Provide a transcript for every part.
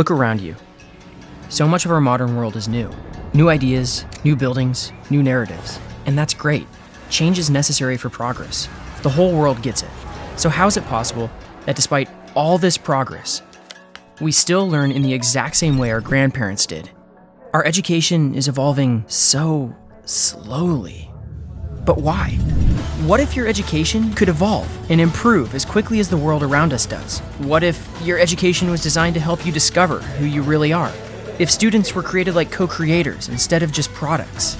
Look around you. So much of our modern world is new. New ideas, new buildings, new narratives. And that's great. Change is necessary for progress. The whole world gets it. So, how is it possible that despite all this progress, we still learn in the exact same way our grandparents did? Our education is evolving so slowly. But why? What if your education could evolve and improve as quickly as the world around us does? What if your education was designed to help you discover who you really are? If students were created like co creators instead of just products?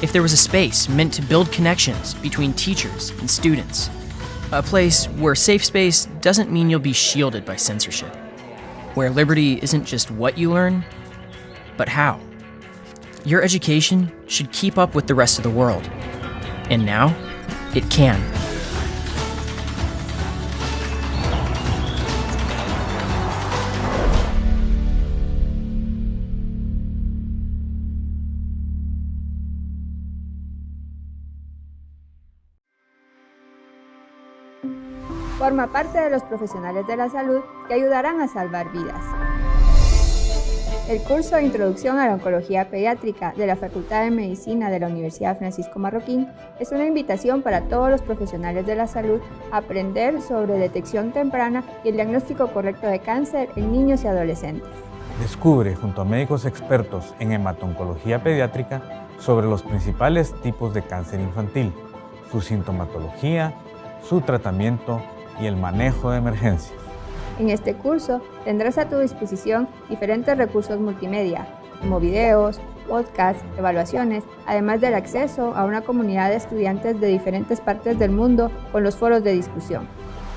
If there was a space meant to build connections between teachers and students? A place where safe space doesn't mean you'll be shielded by censorship. Where liberty isn't just what you learn, but how. Your education should keep up with the rest of the world. And now, it can. Forma parte de los profesionales de la salud que ayudarán a salvar vidas. El curso de Introducción a la Oncología Pediátrica de la Facultad de Medicina de la Universidad Francisco Marroquín es una invitación para todos los profesionales de la salud a aprender sobre detección temprana y el diagnóstico correcto de cáncer en niños y adolescentes. Descubre junto a médicos expertos en hematoncología pediátrica sobre los principales tipos de cáncer infantil, su sintomatología, su tratamiento y el manejo de emergencias. En este curso tendrás a tu disposición diferentes recursos multimedia, como videos, podcasts, evaluaciones, además del acceso a una comunidad de estudiantes de diferentes partes del mundo con los foros de discusión.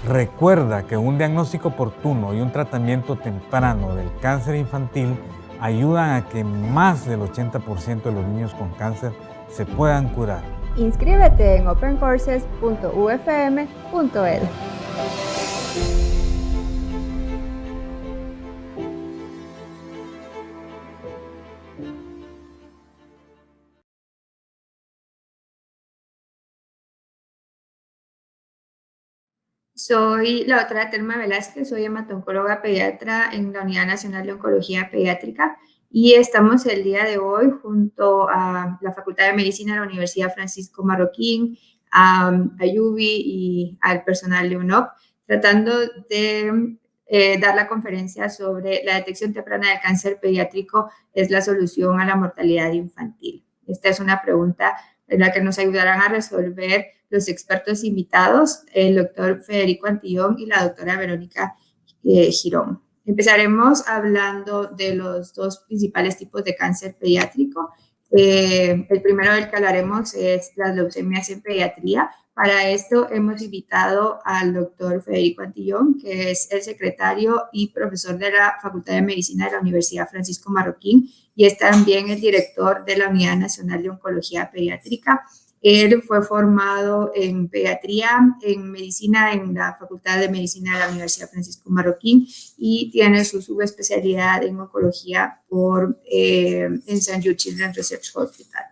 Recuerda que un diagnóstico oportuno y un tratamiento temprano del cáncer infantil ayudan a que más del 80% de los niños con cáncer se puedan curar. Inscríbete en opencourses.ufm.edu. Soy la doctora Telma Velázquez, soy hematoncóloga pediatra en la Unidad Nacional de Oncología Pediátrica y estamos el día de hoy junto a la Facultad de Medicina de la Universidad Francisco Marroquín, a, Ayubi y al personal de UNOP, tratando de eh, dar la conferencia sobre la detección temprana de cáncer pediátrico es la solución a la mortalidad infantil. Esta es una pregunta en la que nos ayudarán a resolver los expertos invitados, el doctor Federico Antillón y la doctora Verónica eh, Girón. Empezaremos hablando de los dos principales tipos de cáncer pediátrico. Eh, el primero del que hablaremos es las leucemias en pediatría. Para esto hemos invitado al doctor Federico Antillón, que es el secretario y profesor de la Facultad de Medicina de la Universidad Francisco Marroquín y es también el director de la Unidad Nacional de Oncología Pediátrica. Él fue formado en pediatría, en medicina en la Facultad de Medicina de la Universidad Francisco Marroquín y tiene su subespecialidad en oncología por, eh, en St. Jude Children's Research Hospital.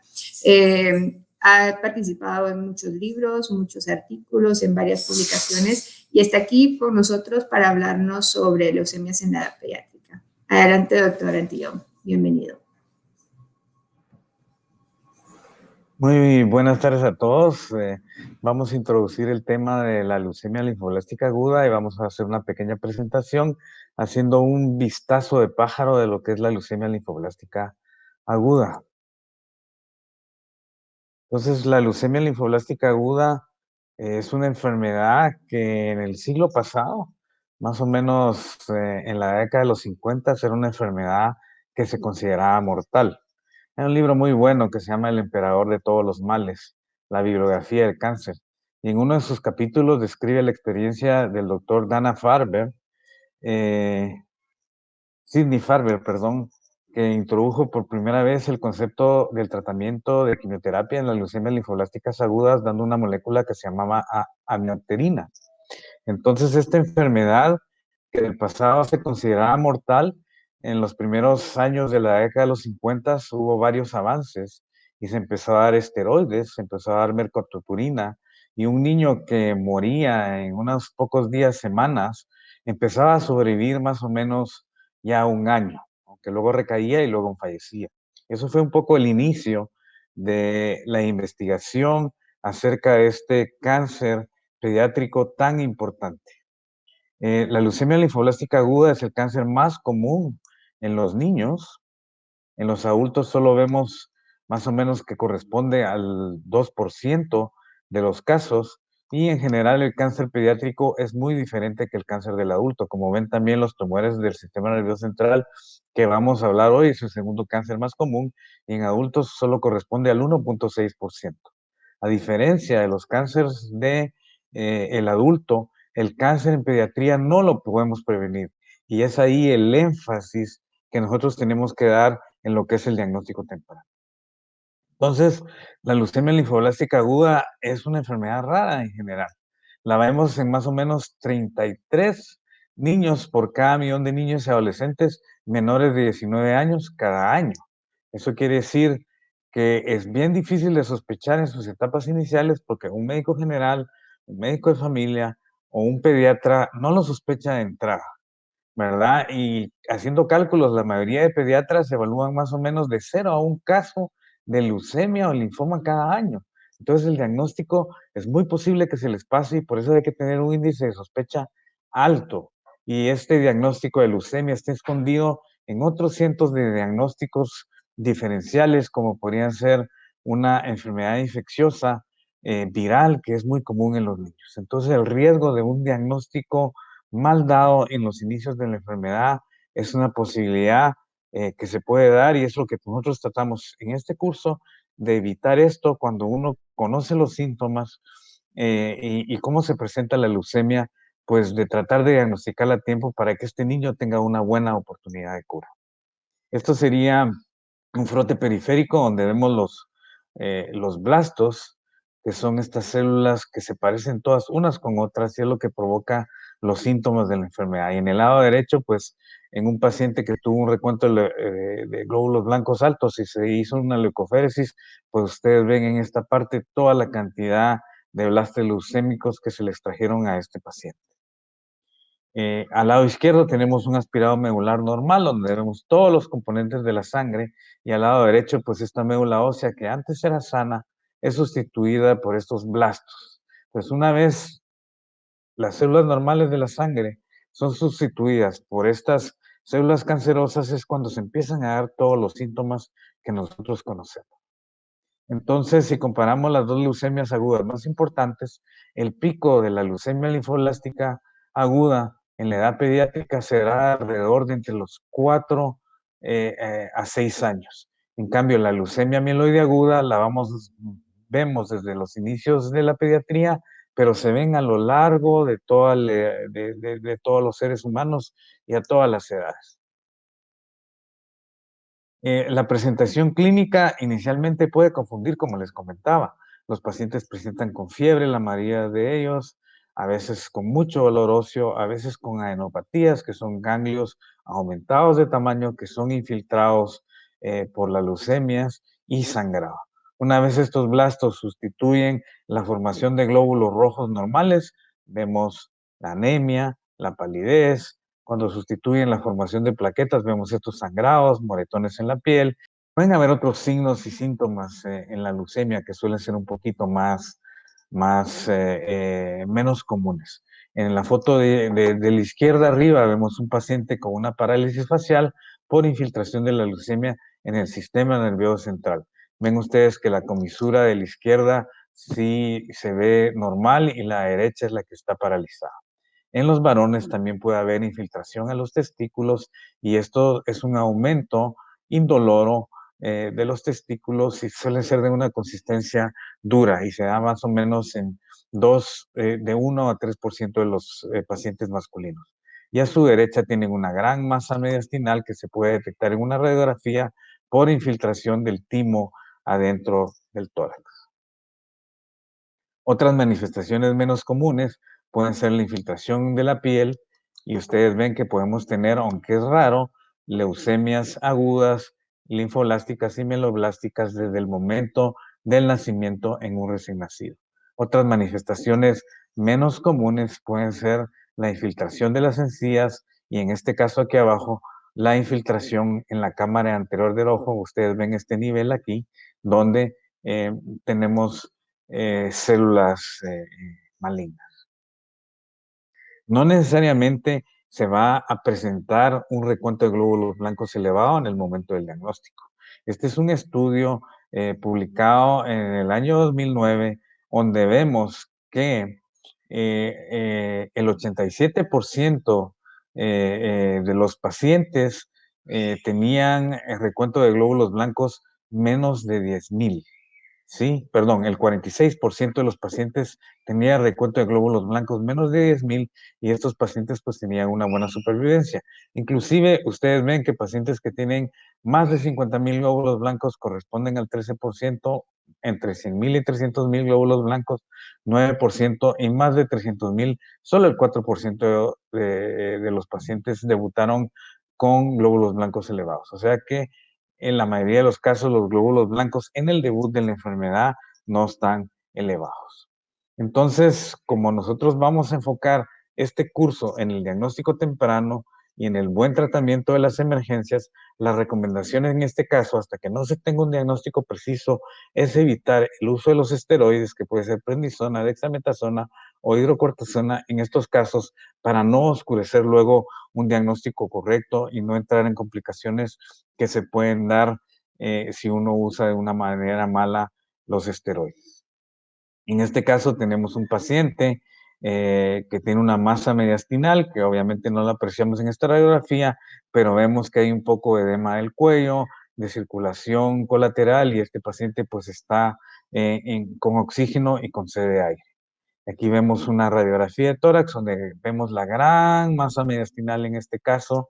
Eh, ha participado en muchos libros, muchos artículos, en varias publicaciones y está aquí con nosotros para hablarnos sobre leucemias en la edad pediátrica. Adelante, doctor Antillón. Bienvenido. Muy buenas tardes a todos. Eh, vamos a introducir el tema de la leucemia linfoblástica aguda y vamos a hacer una pequeña presentación haciendo un vistazo de pájaro de lo que es la leucemia linfoblástica aguda. Entonces, la leucemia linfoblástica aguda es una enfermedad que en el siglo pasado, más o menos eh, en la década de los 50, era una enfermedad que se consideraba mortal. Hay un libro muy bueno que se llama El emperador de todos los males, la bibliografía del cáncer. Y en uno de sus capítulos describe la experiencia del doctor Dana Farber, eh, Sidney Farber, perdón, que introdujo por primera vez el concepto del tratamiento de quimioterapia en las leucemias linfoblásticas agudas, dando una molécula que se llamaba amioterina. Entonces, esta enfermedad que el pasado se consideraba mortal, en los primeros años de la década de los 50 hubo varios avances y se empezó a dar esteroides, se empezó a dar mercototurina y un niño que moría en unos pocos días, semanas, empezaba a sobrevivir más o menos ya un año, aunque luego recaía y luego fallecía. Eso fue un poco el inicio de la investigación acerca de este cáncer pediátrico tan importante. Eh, la leucemia linfoblástica aguda es el cáncer más común en los niños. En los adultos solo vemos más o menos que corresponde al 2% de los casos y en general el cáncer pediátrico es muy diferente que el cáncer del adulto. Como ven también los tumores del sistema nervioso central que vamos a hablar hoy es el segundo cáncer más común y en adultos solo corresponde al 1.6%. A diferencia de los cánceres de eh, el adulto, el cáncer en pediatría no lo podemos prevenir. Y es ahí el énfasis que nosotros tenemos que dar en lo que es el diagnóstico temprano. Entonces, la leucemia linfoblástica aguda es una enfermedad rara en general. La vemos en más o menos 33 niños por cada millón de niños y adolescentes menores de 19 años cada año. Eso quiere decir que es bien difícil de sospechar en sus etapas iniciales porque un médico general, un médico de familia o un pediatra no lo sospecha de entrada, ¿verdad? Y haciendo cálculos, la mayoría de pediatras evalúan más o menos de cero a un caso de leucemia o linfoma cada año. Entonces el diagnóstico es muy posible que se les pase y por eso hay que tener un índice de sospecha alto. Y este diagnóstico de leucemia está escondido en otros cientos de diagnósticos diferenciales como podrían ser una enfermedad infecciosa eh, viral que es muy común en los niños. Entonces el riesgo de un diagnóstico mal dado en los inicios de la enfermedad es una posibilidad eh, que se puede dar y es lo que nosotros tratamos en este curso de evitar esto cuando uno conoce los síntomas eh, y, cómo se presenta la leucemia, pues de tratar de diagnosticarla a tiempo para que este niño tenga una buena oportunidad de cura. Esto sería un frote periférico donde vemos los, eh, los blastos, que son estas células que se parecen todas unas con otras y es lo que provoca los síntomas de la enfermedad. Y en el lado derecho, pues en un paciente que tuvo un recuento de, eh, glóbulos blancos altos y se hizo una leucoféresis, pues ustedes ven en esta parte toda la cantidad de blastos leucémicos que se le extrajeron a este paciente. Eh, al lado izquierdo tenemos un aspirado medular normal, donde vemos todos los componentes de la sangre, y al lado derecho, pues esta médula ósea que antes era sana, es sustituida por estos blastos. Pues una vez las células normales de la sangre son sustituidas por estas células cancerosas, es cuando se empiezan a dar todos los síntomas que nosotros conocemos. Entonces, si comparamos las dos leucemias agudas más importantes, el pico de la leucemia linfoblástica aguda en la edad pediátrica será alrededor de entre los 4 eh, eh, a 6 años. En cambio, la leucemia mieloide aguda la vamos, vemos desde los inicios de la pediatría, pero se ven a lo largo de, de todos los seres humanos y a todas las edades. Eh, la presentación clínica inicialmente puede confundir, como les comentaba. Los pacientes presentan con fiebre, la mayoría de ellos, a veces con mucho dolor óseo, a veces con adenopatías, que son ganglios aumentados de tamaño, que son infiltrados eh, por las leucemias y sangrado. Una vez estos blastos sustituyen la formación de glóbulos rojos normales, vemos la anemia, la palidez. Cuando sustituyen la formación de plaquetas, vemos estos sangrados, moretones en la piel. Pueden haber otros signos y síntomas eh, en la leucemia que suelen ser un poquito más más, eh, eh, menos comunes. En la foto de, la izquierda arriba vemos un paciente con una parálisis facial por infiltración de la leucemia en el sistema nervioso central. Ven ustedes que la comisura de la izquierda sí se ve normal y la derecha es la que está paralizada. En los varones también puede haber infiltración a los testículos y esto es un aumento indoloro eh, de los testículos y suelen ser de una consistencia dura y se da más o menos en 2, eh, de 1 a 3% de los eh, pacientes masculinos. Y a su derecha tienen una gran masa mediastinal que se puede detectar en una radiografía por infiltración del timo adentro del tórax. Otras manifestaciones menos comunes pueden ser la infiltración de la piel y ustedes ven que podemos tener, aunque es raro, leucemias agudas linfoblásticas y mieloblásticas desde el momento del nacimiento en un recién nacido. Otras manifestaciones menos comunes pueden ser la infiltración de las encías y en este caso aquí abajo la infiltración en la cámara anterior del ojo. Ustedes ven este nivel aquí, donde eh, tenemos eh, células eh, malignas. No necesariamente se va a presentar un recuento de glóbulos blancos elevado en el momento del diagnóstico. Este es un estudio publicado en el año 2009, donde vemos que el 87% de los pacientes tenían el recuento de glóbulos blancos menos de 10.000. Sí, perdón, el 46% de los pacientes tenía recuento de glóbulos blancos menos de 10.000 y estos pacientes pues tenían una buena supervivencia. Inclusive ustedes ven que pacientes que tienen más de 50.000 glóbulos blancos corresponden al 13%, entre 100.000 y 300.000 glóbulos blancos, 9% y más de 300.000, solo el 4% de, de los pacientes debutaron con glóbulos blancos elevados. O sea que en la mayoría de los casos los glóbulos blancos en el debut de la enfermedad no están elevados. Entonces, como nosotros vamos a enfocar este curso en el diagnóstico temprano y en el buen tratamiento de las emergencias, las recomendaciones en este caso, hasta que no se tenga un diagnóstico preciso, es evitar el uso de los esteroides, que puede ser prednisona, dexametasona o hidrocortisona en estos casos, para no oscurecer luego un diagnóstico correcto y no entrar en complicaciones que se pueden dar eh, si uno usa de una manera mala los esteroides. En este caso tenemos un paciente eh, que tiene una masa mediastinal, que obviamente no la apreciamos en esta radiografía, pero vemos que hay un poco de edema del cuello, de circulación colateral y este paciente pues está eh, con oxígeno y con sede de aire. Aquí vemos una radiografía de tórax donde vemos la gran masa mediastinal en este caso,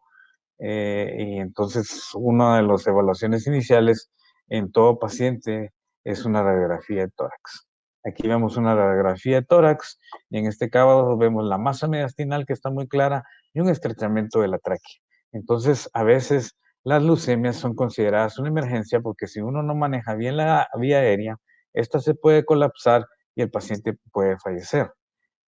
eh, y entonces, una de las evaluaciones iniciales en todo paciente es una radiografía de tórax. Aquí vemos una radiografía de tórax y en este caso vemos la masa mediastinal que está muy clara y un estrechamiento de la tráquea. Entonces, a veces las leucemias son consideradas una emergencia porque si uno no maneja bien la vía aérea, esta se puede colapsar y el paciente puede fallecer.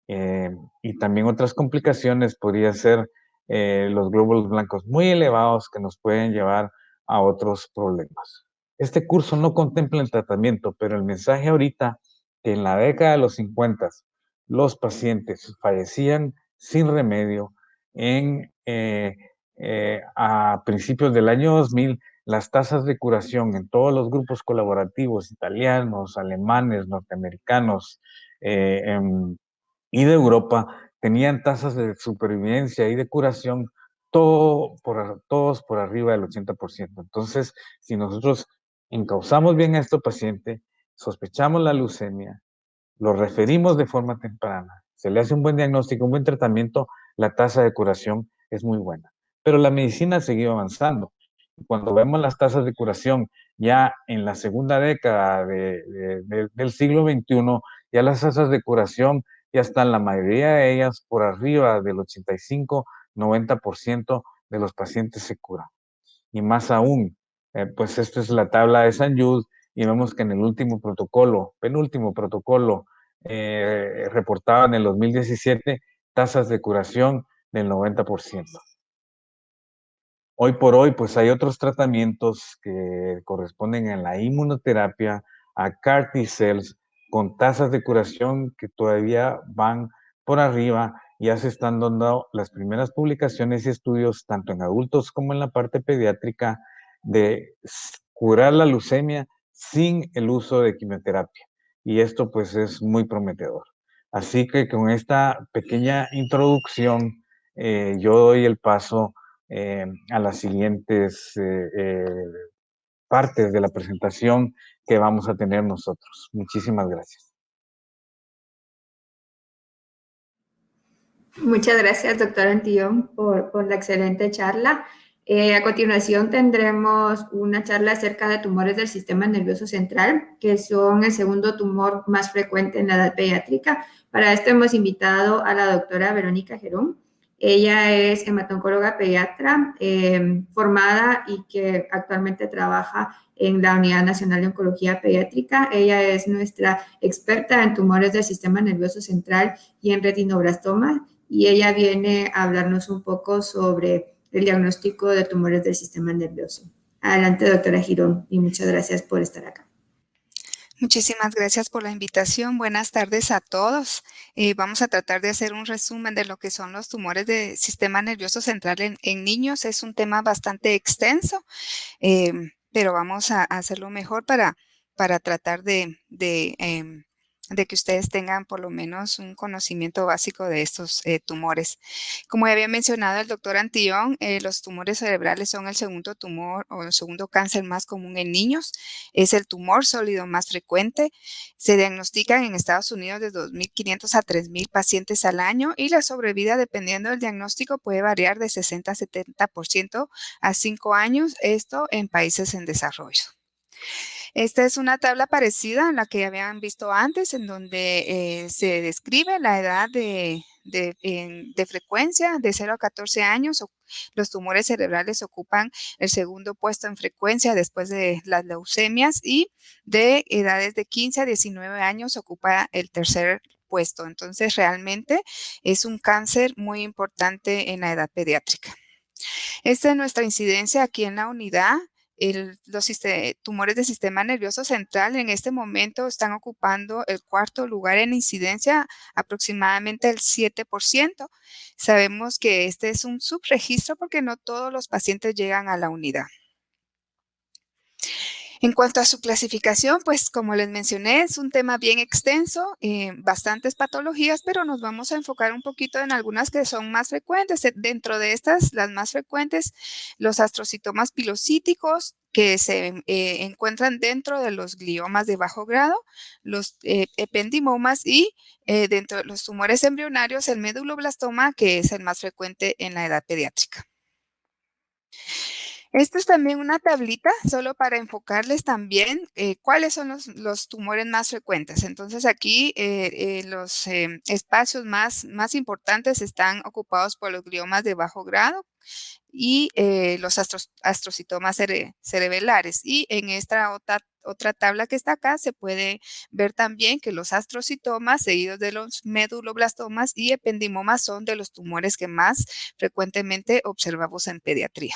Eh, y también otras complicaciones podría ser eh, los glóbulos blancos muy elevados que nos pueden llevar a otros problemas. Este curso no contempla el tratamiento, pero el mensaje ahorita que en la década de los 50 los pacientes fallecían sin remedio, en, eh, eh, a principios del año 2000 las tasas de curación en todos los grupos colaborativos italianos, alemanes, norteamericanos em, y de Europa tenían tasas de supervivencia y de curación todo por, todos por arriba del 80%. Entonces, si nosotros encauzamos bien a este paciente, sospechamos la leucemia, lo referimos de forma temprana, se le hace un buen diagnóstico, un buen tratamiento, la tasa de curación es muy buena. Pero la medicina ha seguido avanzando. Cuando vemos las tasas de curación ya en la segunda década del siglo XXI, ya las tasas de curación ya están la mayoría de ellas por arriba del 85-90% de los pacientes se curan. Y más aún, eh, pues esta es la tabla de San Jude y vemos que en el último protocolo, penúltimo protocolo, eh, en el 2017 tasas de curación del 90%. Hoy por hoy, pues hay otros tratamientos que corresponden a la inmunoterapia, a CAR T-cells, con tasas de curación que todavía van por arriba. Ya se están dando las primeras publicaciones y estudios, tanto en adultos como en la parte pediátrica, de curar la leucemia sin el uso de quimioterapia. Y esto pues es muy prometedor. Así que con esta pequeña introducción, eh, yo doy el paso eh, a las siguientes eh, partes de la presentación que vamos a tener nosotros. Muchísimas gracias. Muchas gracias, doctor Antillón, por, por la excelente charla. Eh, a continuación tendremos una charla acerca de tumores del sistema nervioso central, que son el segundo tumor más frecuente en la edad pediátrica. Para esto hemos invitado a la doctora Verónica Gerón. Ella es hematoncóloga pediatra eh, formada y que actualmente trabaja en la Unidad Nacional de Oncología Pediátrica. Ella es nuestra experta en tumores del sistema nervioso central y en retinoblastomas y ella viene a hablarnos un poco sobre el diagnóstico de tumores del sistema nervioso. Adelante, doctora Girón, y muchas gracias por estar acá. Muchísimas gracias por la invitación. Buenas tardes a todos. Eh, vamos a tratar de hacer un resumen de lo que son los tumores del sistema nervioso central en, niños. Es un tema bastante extenso, eh, pero vamos a hacerlo mejor para, para tratar de, em, de que ustedes tengan por lo menos un conocimiento básico de estos eh, tumores. Como ya había mencionado el doctor Antillón, eh, los tumores cerebrales son el segundo tumor o el segundo cáncer más común en niños. Es el tumor sólido más frecuente. Se diagnostican en Estados Unidos de 2.500 a 3.000 pacientes al año y la sobrevida, dependiendo del diagnóstico, puede variar de 60 a 70% a 5 años, esto en países en desarrollo. Esta es una tabla parecida a la que habían visto antes, en donde eh, se describe la edad de, frecuencia de 0 a 14 años. Los tumores cerebrales ocupan el segundo puesto en frecuencia después de las leucemias y de edades de 15 a 19 años ocupa el tercer puesto. Entonces, realmente es un cáncer muy importante en la edad pediátrica. Esta es nuestra incidencia aquí en la unidad los tumores del sistema nervioso central en este momento están ocupando el cuarto lugar en incidencia, aproximadamente el 7%. Sabemos que este es un subregistro porque no todos los pacientes llegan a la unidad. En cuanto a su clasificación, pues como les mencioné, es un tema bien extenso, eh, bastantes patologías, pero nos vamos a enfocar un poquito en algunas que son más frecuentes. Dentro de estas, las más frecuentes, los astrocitomas pilocíticos, que se eh, encuentran dentro de los gliomas de bajo grado, los eh, ependimomas y dentro de los tumores embrionarios, el meduloblastoma, que es el más frecuente en la edad pediátrica. Esto es también una tablita solo para enfocarles también eh, cuáles son los, tumores más frecuentes. Entonces aquí eh, eh, los espacios más, más importantes están ocupados por los gliomas de bajo grado y los astrocitomas cerebelares. Y en esta otra, otra tabla que está acá se puede ver también que los astrocitomas seguidos de los meduloblastomas y ependimomas son de los tumores que más frecuentemente observamos en pediatría.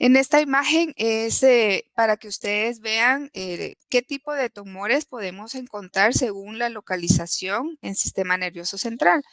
En esta imagen es eh, para que ustedes vean eh, qué tipo de tumores podemos encontrar según la localización en sistema nervioso central.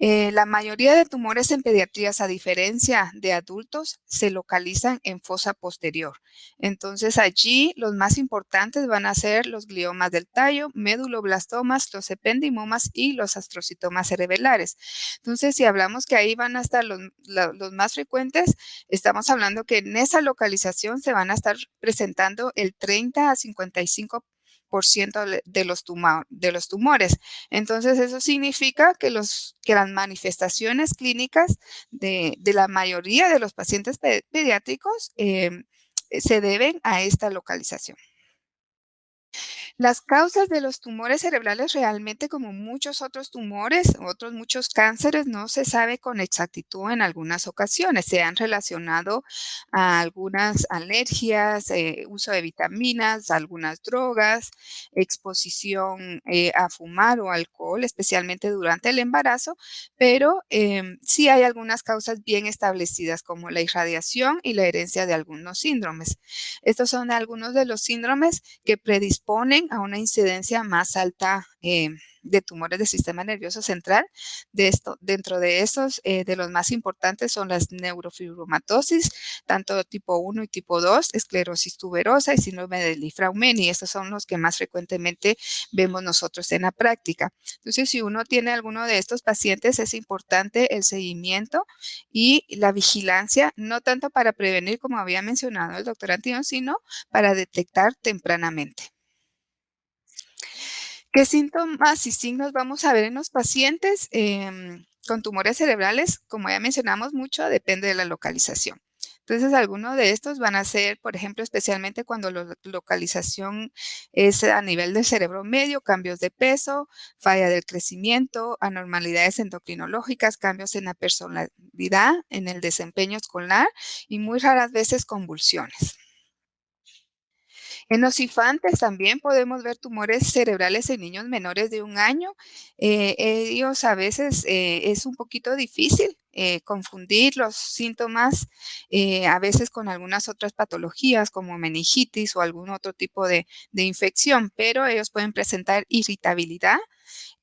Eh, la mayoría de tumores en pediatrías, a diferencia de adultos, se localizan en fosa posterior. Entonces, allí los más importantes van a ser los gliomas del tallo, meduloblastomas, los ependimomas y los astrocitomas cerebelares. Entonces, si hablamos que ahí van a estar los, los más frecuentes, estamos hablando que en esa localización se van a estar presentando el 30 a 55 de los, de los tumores. Entonces, eso significa que, las manifestaciones clínicas de, la mayoría de los pacientes pediátricos em, se deben a esta localización. Las causas de los tumores cerebrales realmente, como muchos otros tumores, otros muchos cánceres, no se sabe con exactitud en algunas ocasiones. Se han relacionado a algunas alergias, eh, uso de vitaminas, algunas drogas, exposición eh, a fumar o alcohol, especialmente durante el embarazo, pero em, sí hay algunas causas bien establecidas como la irradiación y la herencia de algunos síndromes. Estos son algunos de los síndromes que predisponen a una incidencia más alta eh, de tumores del sistema nervioso central. Dentro de esos, eh, de los más importantes son las neurofibromatosis, tanto tipo 1 y tipo 2, esclerosis tuberosa y síndrome de y Estos son los que más frecuentemente vemos nosotros en la práctica. Entonces, si uno tiene alguno de estos pacientes, es importante el seguimiento y la vigilancia, no tanto para prevenir, como había mencionado el doctor Antino, sino para detectar tempranamente. ¿Qué síntomas y signos vamos a ver en los pacientes em, con tumores cerebrales? Como ya mencionamos mucho, depende de la localización. Entonces, algunos de estos van a ser, por ejemplo, especialmente cuando la localización es a nivel del cerebro medio, cambios de peso, falla del crecimiento, anormalidades endocrinológicas, cambios en la personalidad, en el desempeño escolar y muy raras veces convulsiones. En los infantes también podemos ver tumores cerebrales en niños menores de un año. Eh, ellos a veces eh, es un poquito difícil eh, confundir los síntomas a veces con algunas otras patologías como meningitis o algún otro tipo de infección, pero ellos pueden presentar irritabilidad,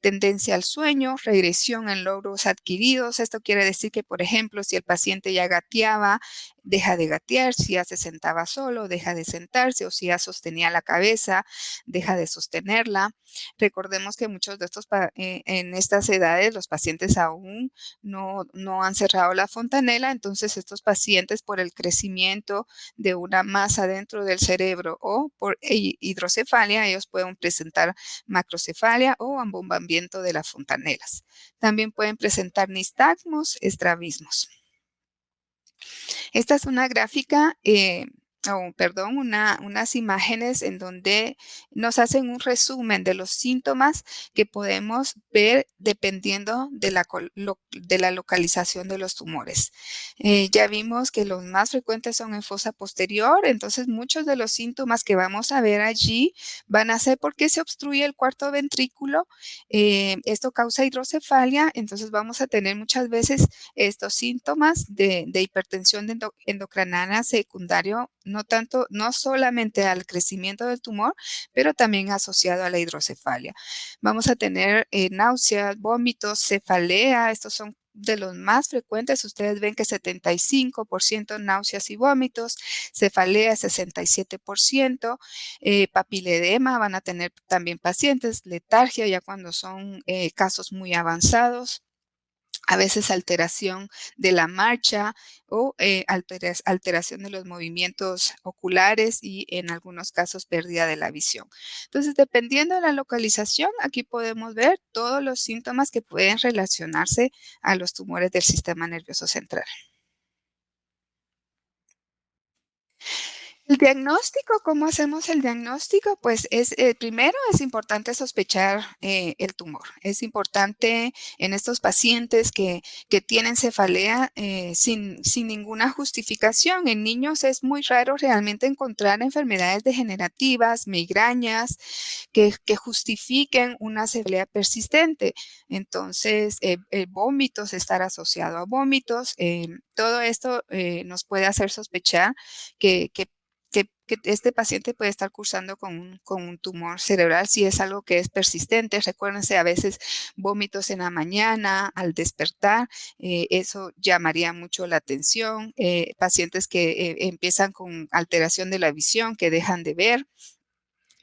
tendencia al sueño, regresión en logros adquiridos. Esto quiere decir que, por ejemplo, si el paciente ya gateaba, deja de gatear, si ya se sentaba solo, deja de sentarse, o si ya sostenía la cabeza, deja de sostenerla. Recordemos que muchos de estos, eh, en estas edades, los pacientes aún no, no han cerrado la fontanela, entonces estos pacientes por el crecimiento de una masa dentro del cerebro o por hidrocefalia, ellos pueden presentar macrocefalia o ambombamiento de las fontanelas. También pueden presentar nistagmos, estrabismos. Esta es una gráfica eh, o perdón, unas imágenes en donde nos hacen un resumen de los síntomas que podemos ver dependiendo de la, de la localización de los tumores. Eh, ya vimos que los más frecuentes son en fosa posterior, entonces muchos de los síntomas que vamos a ver allí van a ser porque se obstruye el cuarto ventrículo. Eh, esto causa hidrocefalia, entonces vamos a tener muchas veces estos síntomas de, de hipertensión endocrinal secundario no tanto, no solamente al crecimiento del tumor, pero también asociado a la hidrocefalia. Vamos a tener eh, náuseas, vómitos, cefalea, estos son de los más frecuentes, ustedes ven que 75% náuseas y vómitos, cefalea 67%, eh, papiledema van a tener también pacientes, letargia ya cuando son eh, casos muy avanzados, a veces alteración de la marcha o eh, alteración de los movimientos oculares y en algunos casos pérdida de la visión. Entonces, dependiendo de la localización, aquí podemos ver todos los síntomas que pueden relacionarse a los tumores del sistema nervioso central. El diagnóstico, ¿cómo hacemos el diagnóstico? Pues es, eh, primero es importante sospechar eh, el tumor. Es importante en estos pacientes que, tienen cefalea eh, sin, sin, ninguna justificación. En niños es muy raro realmente encontrar enfermedades degenerativas, migrañas, que, justifiquen una cefalea persistente. Entonces, vómitos, estar asociado a vómitos, todo esto nos puede hacer sospechar que, que que, este paciente puede estar cursando con un, tumor cerebral si es algo que es persistente. Recuérdense, a veces vómitos en la mañana, al despertar, eh, eso llamaría mucho la atención. Eh, pacientes que eh, empiezan con alteración de la visión, que dejan de ver,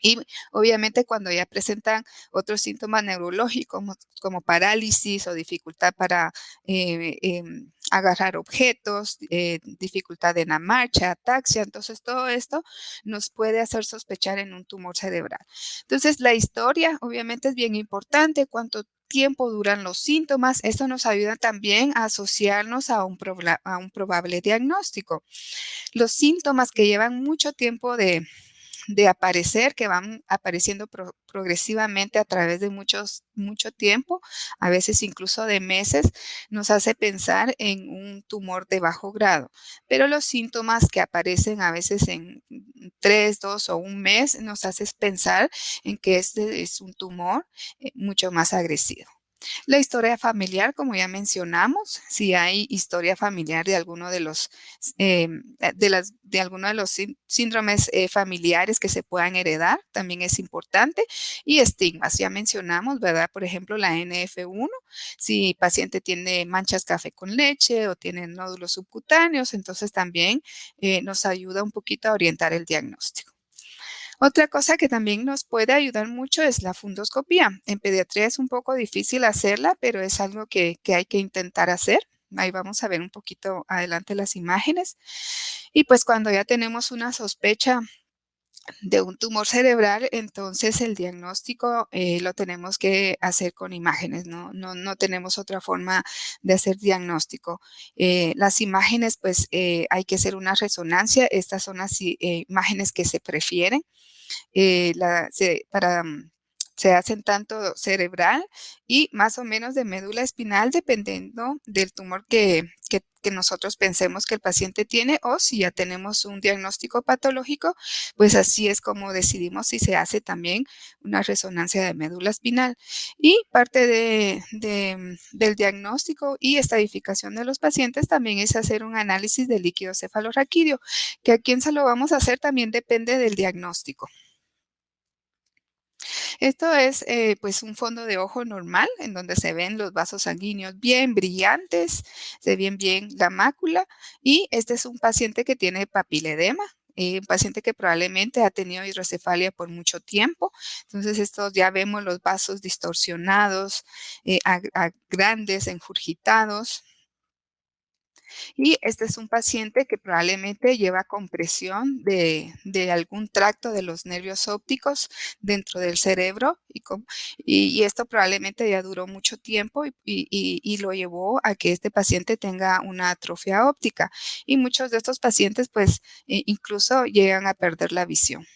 y obviamente cuando ya presentan otros síntomas neurológicos como, parálisis o dificultad para eh, em, agarrar objetos, eh, dificultad en la marcha, ataxia, entonces todo esto nos puede hacer sospechar en un tumor cerebral. Entonces la historia obviamente es bien importante, cuánto tiempo duran los síntomas, esto nos ayuda también a asociarnos a un, a un probable diagnóstico. Los síntomas que llevan mucho tiempo de, de aparecer, que van apareciendo progresivamente a través de muchos, mucho tiempo, a veces incluso de meses, nos hace pensar en un tumor de bajo grado. Pero los síntomas que aparecen a veces en tres, dos o un mes nos hace pensar en que este es un tumor eh, mucho más agresivo. La historia familiar, como ya mencionamos, si hay historia familiar de alguno de los, em, de las, de alguno de los síndromes eh, familiares que se puedan heredar, también es importante. Y estigmas, ya mencionamos, ¿verdad? Por ejemplo, la NF1, si el paciente tiene manchas café con leche o tiene nódulos subcutáneos, entonces también eh, nos ayuda un poquito a orientar el diagnóstico. Otra cosa que también nos puede ayudar mucho es la fundoscopía. En pediatría es un poco difícil hacerla, pero es algo que, hay que intentar hacer. Ahí vamos a ver un poquito adelante las imágenes. Y pues cuando ya tenemos una sospecha de un tumor cerebral, entonces el diagnóstico eh, lo tenemos que hacer con imágenes, ¿no? No, tenemos otra forma de hacer diagnóstico. Eh, las imágenes, pues eh, hay que hacer una resonancia. Estas son las imágenes que se prefieren. para, mm, se hacen tanto cerebral y más o menos de médula espinal dependiendo del tumor que, que, nosotros pensemos que el paciente tiene o si ya tenemos un diagnóstico patológico, pues así es como decidimos si se hace también una resonancia de médula espinal. Y parte de, del diagnóstico y estadificación de los pacientes también es hacer un análisis de líquido cefalorraquídeo, que a quién se lo vamos a hacer también depende del diagnóstico. Esto es eh, pues un fondo de ojo normal en donde se ven los vasos sanguíneos bien brillantes, se ven bien la mácula y este es un paciente que tiene papiledema, eh, un paciente que probablemente ha tenido hidrocefalia por mucho tiempo. Entonces, estos ya vemos los vasos distorsionados, eh, grandes, enjurgitados. Y este es un paciente que probablemente lleva compresión de, algún tracto de los nervios ópticos dentro del cerebro y, y, esto probablemente ya duró mucho tiempo y, lo llevó a que este paciente tenga una atrofia óptica. Y muchos de estos pacientes pues eh, incluso llegan a perder la visión.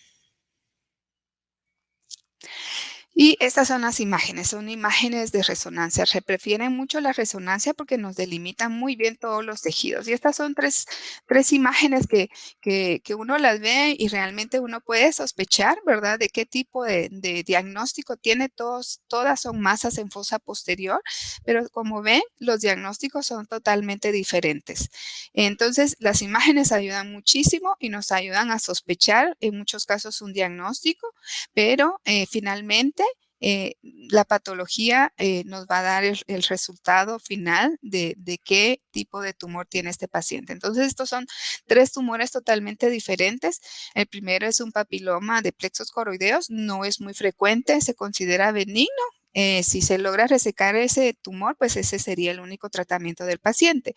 Y estas son las imágenes, son imágenes de resonancia. Se prefieren mucho la resonancia porque nos delimitan muy bien todos los tejidos. Y estas son tres, tres imágenes que, que, uno las ve y realmente uno puede sospechar, ¿verdad?, de qué tipo de, diagnóstico tiene. Todos, todas son masas en fosa posterior, pero como ven, los diagnósticos son totalmente diferentes. Entonces, las imágenes ayudan muchísimo y nos ayudan a sospechar en muchos casos un diagnóstico, pero eh, finalmente eh, la patología eh, nos va a dar el, resultado final de, qué tipo de tumor tiene este paciente. Entonces, estos son tres tumores totalmente diferentes. El primero es un papiloma de plexos coroideos, no es muy frecuente, se considera benigno. Eh, si se logra resecar ese tumor, pues ese sería el único tratamiento del paciente.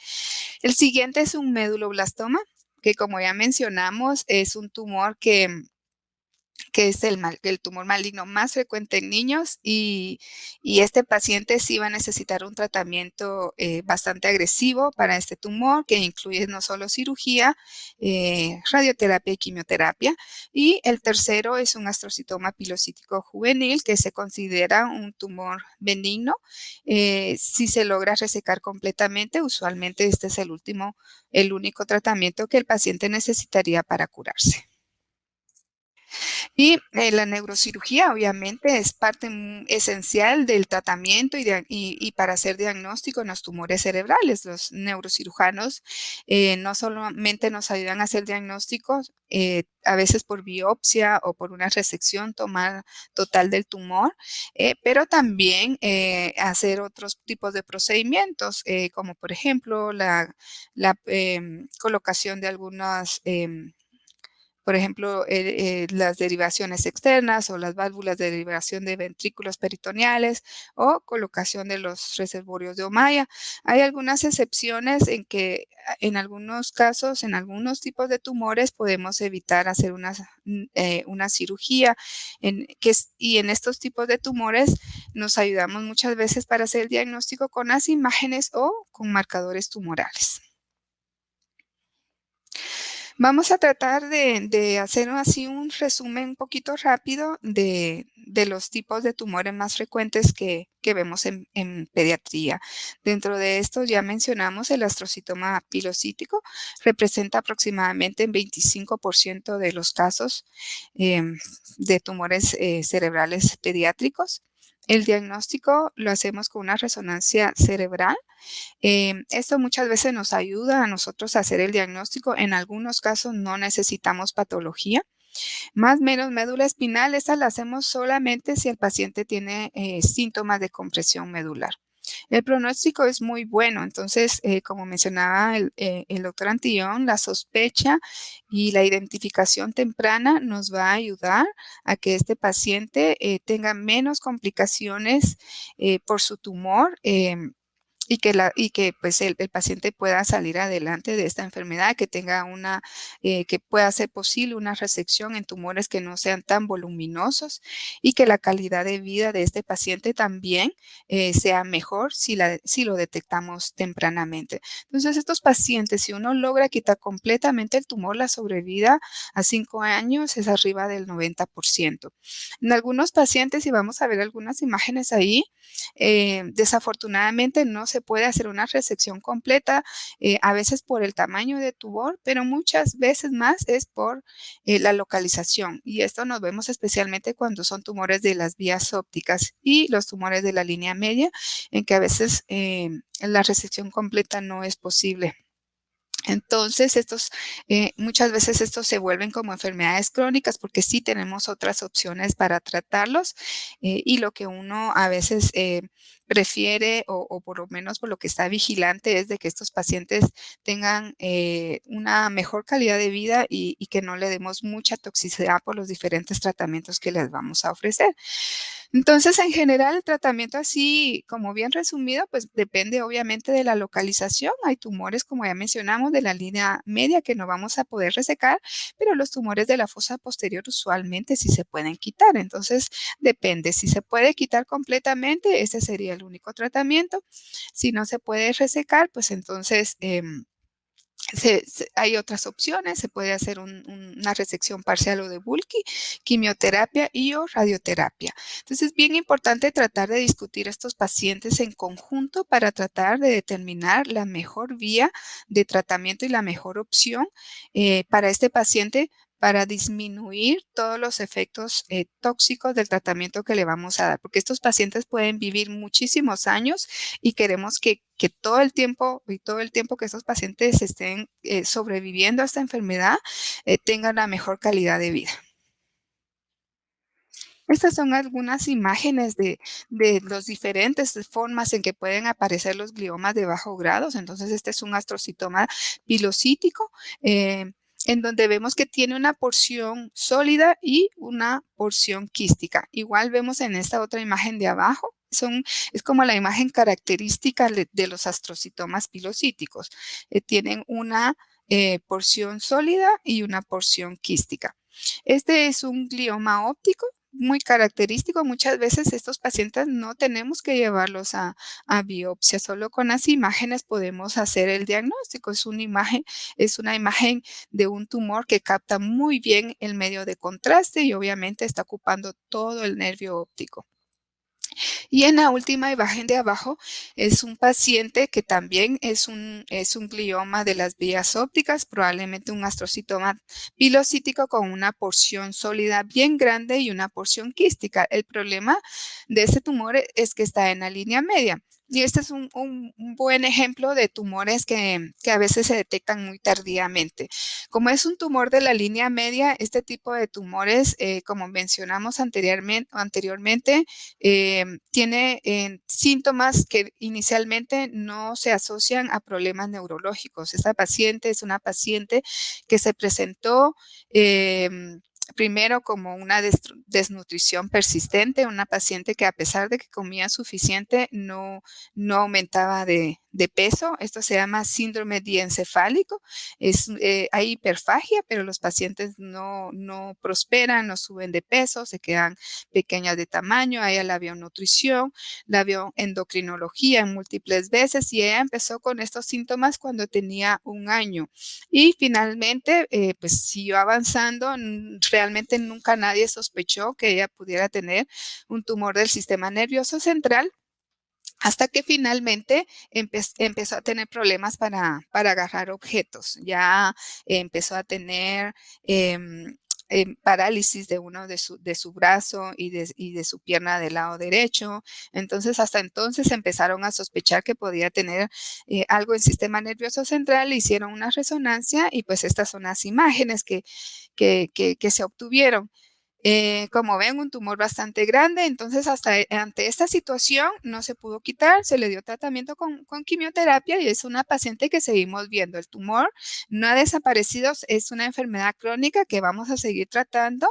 El siguiente es un méduloblastoma, que como ya mencionamos, es un tumor que que es el, tumor maligno más frecuente en niños y, este paciente sí va a necesitar un tratamiento eh, bastante agresivo para este tumor que incluye no solo cirugía, eh, radioterapia y quimioterapia. Y el tercero es un astrocitoma pilocítico juvenil que se considera un tumor benigno. Eh, si se logra resecar completamente, usualmente este es el último, el único tratamiento que el paciente necesitaría para curarse. Y eh, la neurocirugía obviamente es parte esencial del tratamiento y, para hacer diagnóstico en los tumores cerebrales. Los neurocirujanos eh, no solamente nos ayudan a hacer diagnósticos, eh, a veces por biopsia o por una resección total del tumor, pero también hacer otros tipos de procedimientos, como por ejemplo la, la em, colocación de algunas em, por ejemplo, eh, eh, las derivaciones externas o las válvulas de derivación de ventrículos peritoneales o colocación de los reservorios de Omaya. Hay algunas excepciones en que ah, en algunos casos, en algunos tipos de tumores, podemos evitar hacer una, mm, eh, una cirugía y en estos tipos de tumores nos ayudamos muchas veces para hacer el diagnóstico con las imágenes o con marcadores tumorales. Vamos a tratar de, hacer así un resumen un poquito rápido de, los tipos de tumores más frecuentes que, vemos en, pediatría. Dentro de esto ya mencionamos el astrocitoma pilocítico, representa aproximadamente el 25% de los casos em, de tumores eh, cerebrales pediátricos. El diagnóstico lo hacemos con una resonancia cerebral. Em, esto muchas veces nos ayuda a nosotros a hacer el diagnóstico. En algunos casos no necesitamos patología. Más o menos médula espinal, esta la hacemos solamente si el paciente tiene eh, síntomas de compresión medular. El pronóstico es muy bueno, entonces, eh, como mencionaba eh, el, doctor Antillón, la sospecha y la identificación temprana nos va a ayudar a que este paciente eh, tenga menos complicaciones por su tumor em, y que, la, y que pues el, paciente pueda salir adelante de esta enfermedad, que tenga una, eh, que pueda ser posible una resección en tumores que no sean tan voluminosos y que la calidad de vida de este paciente también eh, sea mejor si, la, si lo detectamos tempranamente. Entonces, estos pacientes, si uno logra quitar completamente el tumor, la sobrevida a cinco años es arriba del 90%. En algunos pacientes, y vamos a ver algunas imágenes ahí, eh, desafortunadamente no se puede hacer una resección completa, eh, a veces por el tamaño de tumor, pero muchas veces más es por eh, la localización. Y esto nos vemos especialmente cuando son tumores de las vías ópticas y los tumores de la línea media, en que a veces la resección completa no es posible. Entonces, estos, eh, muchas veces estos se vuelven como enfermedades crónicas porque sí tenemos otras opciones para tratarlos eh, y lo que uno a veces eh, prefiere o, por lo menos por lo que está vigilante es de que estos pacientes tengan una mejor calidad de vida y, y que no le demos mucha toxicidad por los diferentes tratamientos que les vamos a ofrecer. Entonces, en general, el tratamiento así, como bien resumido, pues depende obviamente de la localización. Hay tumores, como ya mencionamos, de la línea media que no vamos a poder resecar, pero los tumores de la fosa posterior usualmente sí se pueden quitar. Entonces, depende. Si se puede quitar completamente, ese sería el único tratamiento. Si no se puede resecar, pues entonces... Em, hay otras opciones, se puede hacer una resección parcial o de bulky, quimioterapia y o radioterapia. Entonces es bien importante tratar de discutir estos pacientes en conjunto para tratar de determinar la mejor vía de tratamiento y la mejor opción eh, para este paciente para disminuir todos los efectos eh, tóxicos del tratamiento que le vamos a dar, porque estos pacientes pueden vivir muchísimos años y queremos que, todo el tiempo y todo el tiempo que estos pacientes estén eh, sobreviviendo a esta enfermedad eh, tengan la mejor calidad de vida. Estas son algunas imágenes de, de las diferentes formas en que pueden aparecer los gliomas de bajo grado. Entonces, este es un astrocitoma pilocítico en donde vemos que tiene una porción sólida y una porción quística. Igual vemos en esta otra imagen de abajo, es como la imagen característica de, los astrocitomas pilocíticos. Eh, tienen una eh, porción sólida y una porción quística. Este es un glioma óptico muy característico. Muchas veces estos pacientes no tenemos que llevarlos a, biopsia, solo con las imágenes podemos hacer el diagnóstico. Es una imagen, es una imagen de un tumor que capta muy bien el medio de contraste y obviamente está ocupando todo el nervio óptico. Y en la última imagen de abajo es un paciente que también es un, es un glioma de las vías ópticas, probablemente un astrocitoma pilocítico con una porción sólida bien grande y una porción quística. El problema de este tumor es que está en la línea media. Y este es un, buen ejemplo de tumores que, a veces se detectan muy tardíamente. Como es un tumor de la línea media, este tipo de tumores, eh, como mencionamos anteriormente, anteriormente eh, tiene eh, síntomas que inicialmente no se asocian a problemas neurológicos. Esta paciente es una paciente que se presentó primero como una desnutrición persistente, una paciente que a pesar de que comía suficiente no, no aumentaba de, peso. Esto se llama síndrome diencefálico. Es, eh, hay hiperfagia, pero los pacientes no, no prosperan, no suben de peso, se quedan pequeñas de tamaño. Ella la vio nutrición, la vio endocrinología en múltiples veces y ella empezó con estos síntomas cuando tenía un año. Y finalmente, eh, pues siguió avanzando. Realmente nunca nadie sospechó que ella pudiera tener un tumor del sistema nervioso central hasta que finalmente empezó a tener problemas para, agarrar objetos. Ya empezó a tener em, em, parálisis de uno de su, de su brazo y de, y de, su pierna del lado derecho. Entonces, hasta entonces empezaron a sospechar que podía tener eh, algo en sistema nervioso central, hicieron una resonancia y pues estas son las imágenes que, que se obtuvieron. Eh, como ven, un tumor bastante grande, entonces hasta e, ante esta situación no se pudo quitar, se le dio tratamiento con, quimioterapia y es una paciente que seguimos viendo. El tumor no ha desaparecido, es una enfermedad crónica que vamos a seguir tratando